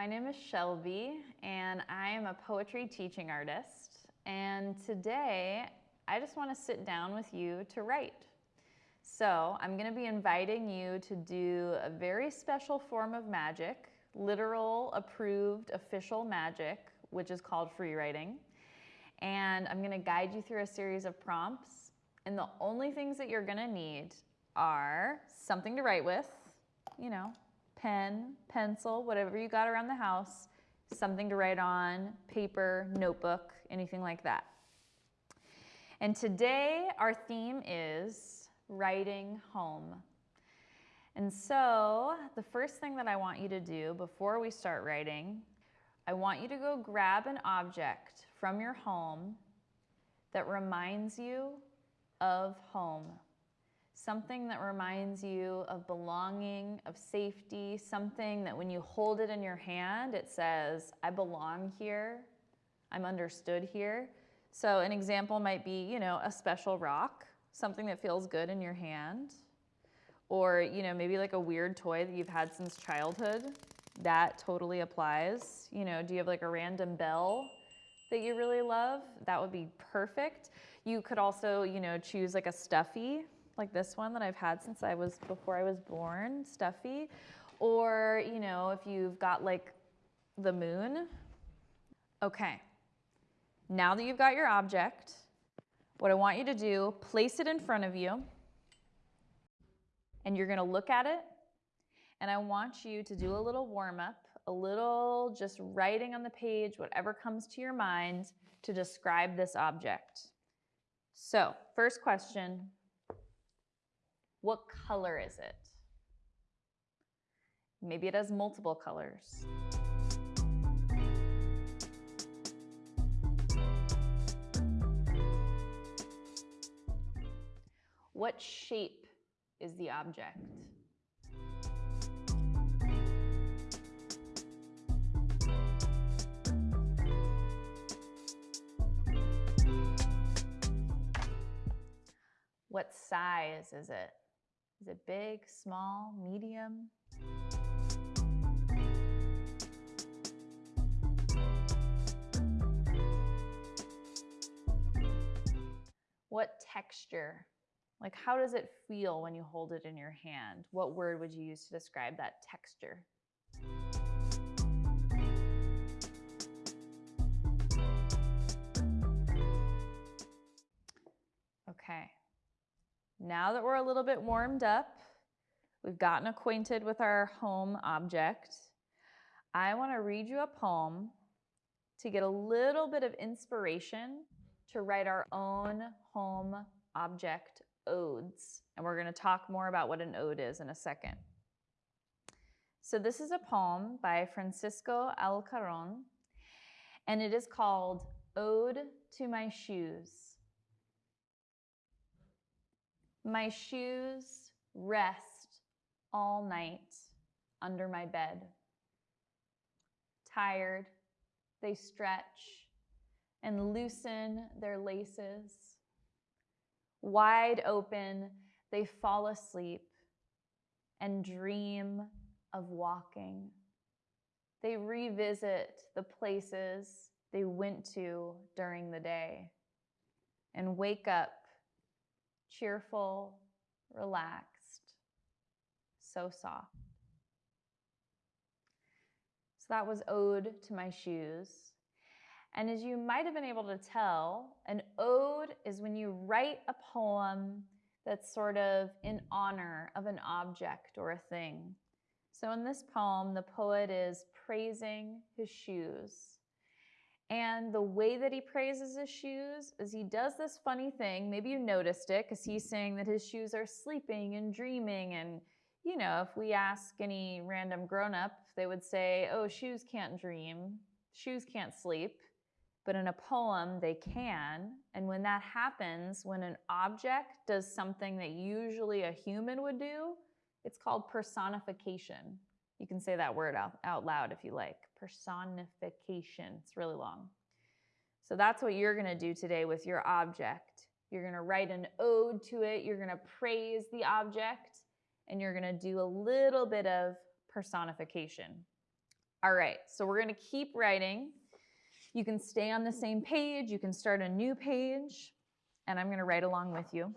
my name is Shelby, and I am a poetry teaching artist. And today, I just want to sit down with you to write. So I'm going to be inviting you to do a very special form of magic, literal, approved, official magic, which is called free writing. And I'm going to guide you through a series of prompts. And the only things that you're going to need are something to write with, you know, pen, pencil, whatever you got around the house, something to write on, paper, notebook, anything like that. And today our theme is writing home. And so the first thing that I want you to do before we start writing, I want you to go grab an object from your home that reminds you of home something that reminds you of belonging, of safety, something that when you hold it in your hand, it says, I belong here, I'm understood here. So an example might be, you know, a special rock, something that feels good in your hand. Or, you know, maybe like a weird toy that you've had since childhood. That totally applies. You know, do you have like a random bell that you really love? That would be perfect. You could also, you know, choose like a stuffy like this one that I've had since I was, before I was born, stuffy. Or, you know, if you've got like the moon. Okay, now that you've got your object, what I want you to do, place it in front of you, and you're gonna look at it, and I want you to do a little warm up, a little just writing on the page, whatever comes to your mind to describe this object. So, first question, what color is it? Maybe it has multiple colors. What shape is the object? What size is it? Is it big, small, medium? What texture? Like how does it feel when you hold it in your hand? What word would you use to describe that texture? Now that we're a little bit warmed up, we've gotten acquainted with our home object, I want to read you a poem to get a little bit of inspiration to write our own home object odes. And we're going to talk more about what an ode is in a second. So this is a poem by Francisco Alarcón, and it is called Ode to My Shoes. My shoes rest all night under my bed. Tired, they stretch and loosen their laces. Wide open, they fall asleep and dream of walking. They revisit the places they went to during the day and wake up cheerful, relaxed, so soft. So that was Ode to My Shoes. And as you might have been able to tell, an ode is when you write a poem that's sort of in honor of an object or a thing. So in this poem, the poet is praising his shoes. And the way that he praises his shoes is he does this funny thing. Maybe you noticed it because he's saying that his shoes are sleeping and dreaming. And, you know, if we ask any random grown up, they would say, oh, shoes can't dream, shoes can't sleep. But in a poem, they can. And when that happens, when an object does something that usually a human would do, it's called personification. You can say that word out, out loud if you like. Personification. It's really long. So that's what you're going to do today with your object. You're going to write an ode to it. You're going to praise the object. And you're going to do a little bit of personification. All right, so we're gonna keep writing. You can stay on the same page, you can start a new page, and I'm gonna write along with you.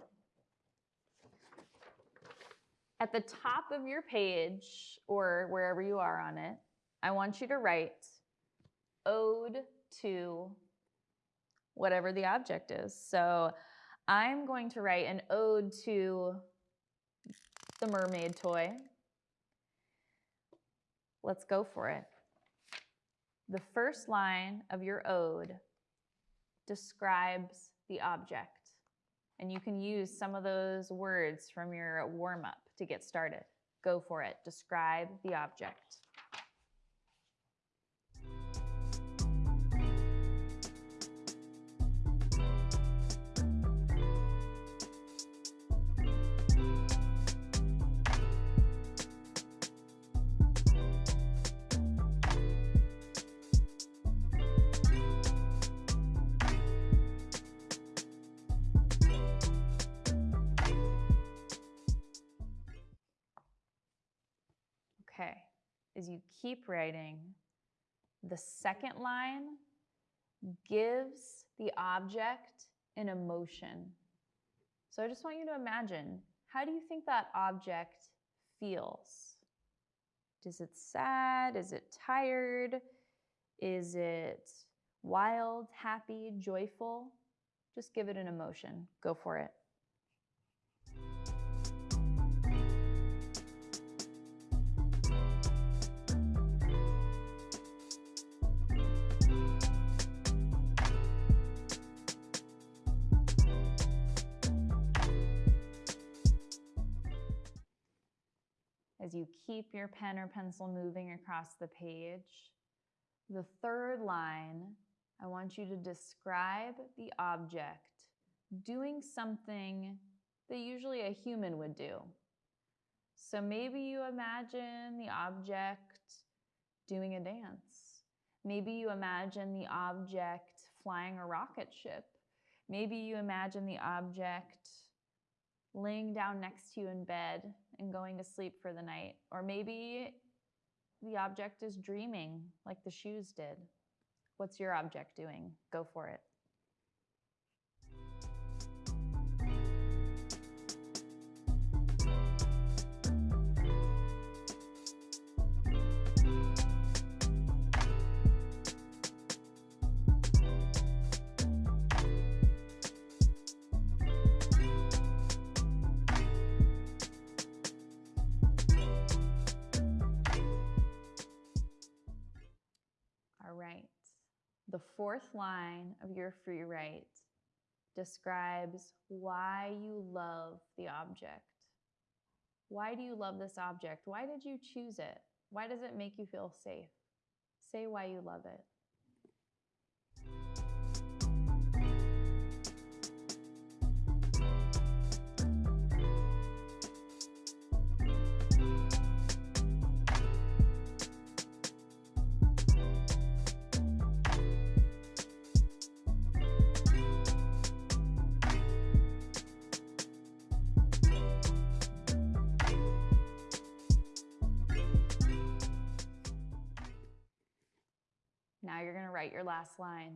At the top of your page, or wherever you are on it, I want you to write ode to whatever the object is. So I'm going to write an ode to the mermaid toy. Let's go for it. The first line of your ode describes the object. And you can use some of those words from your warm up to get started. Go for it. Describe the object. As you keep writing, the second line gives the object an emotion. So I just want you to imagine, how do you think that object feels? Is it sad? Is it tired? Is it wild, happy, joyful? Just give it an emotion. Go for it. You keep your pen or pencil moving across the page. The third line, I want you to describe the object doing something that usually a human would do. So maybe you imagine the object doing a dance. Maybe you imagine the object flying a rocket ship. Maybe you imagine the object laying down next to you in bed and going to sleep for the night. Or maybe the object is dreaming like the shoes did. What's your object doing? Go for it. The fourth line of your free write describes why you love the object. Why do you love this object? Why did you choose it? Why does it make you feel safe? Say why you love it. Write your last line.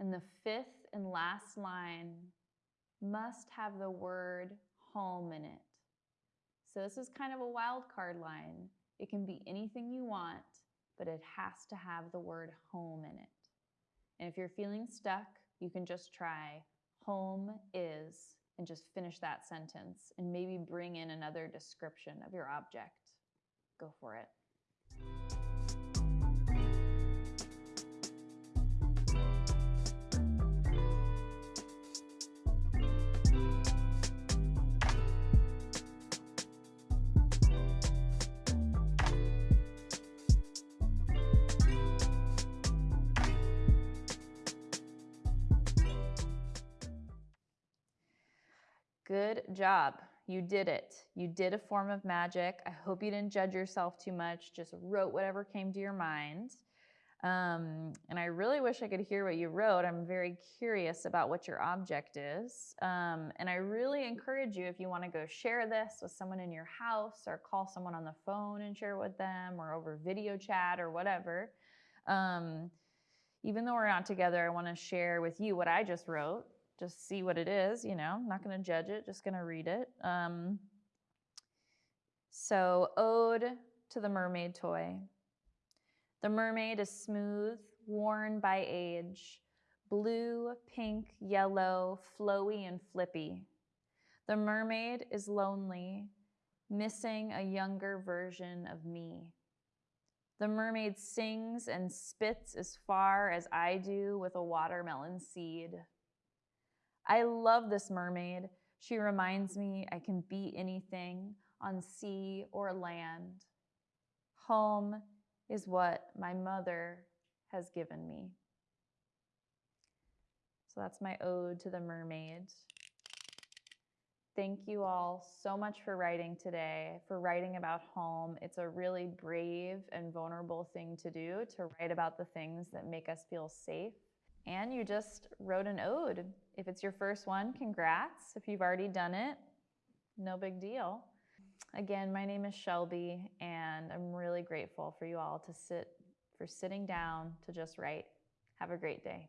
And the fifth and last line must have the word home in it. So this is kind of a wild card line. It can be anything you want, but it has to have the word home in it. And if you're feeling stuck, you can just try home is and just finish that sentence and maybe bring in another description of your object. Go for it. Good job. You did it. You did a form of magic. I hope you didn't judge yourself too much, just wrote whatever came to your mind. Um, and I really wish I could hear what you wrote. I'm very curious about what your object is. Um, and I really encourage you, if you want to go share this with someone in your house or call someone on the phone and share with them or over video chat or whatever. Um, even though we're not together, I want to share with you what I just wrote. Just see what it is, you know, not going to judge it, just going to read it. Um, so, Ode to the Mermaid Toy. The mermaid is smooth, worn by age, blue, pink, yellow, flowy, and flippy. The mermaid is lonely, missing a younger version of me. The mermaid sings and spits as far as I do with a watermelon seed. I love this mermaid. She reminds me I can be anything on sea or land. Home is what my mother has given me. So that's my ode to the mermaid. Thank you all so much for writing today, for writing about home. It's a really brave and vulnerable thing to do, to write about the things that make us feel safe. And you just wrote an ode. If it's your first one, congrats. If you've already done it, no big deal. Again, my name is Shelby, and I'm really grateful for you all to sit for sitting down to just write. Have a great day.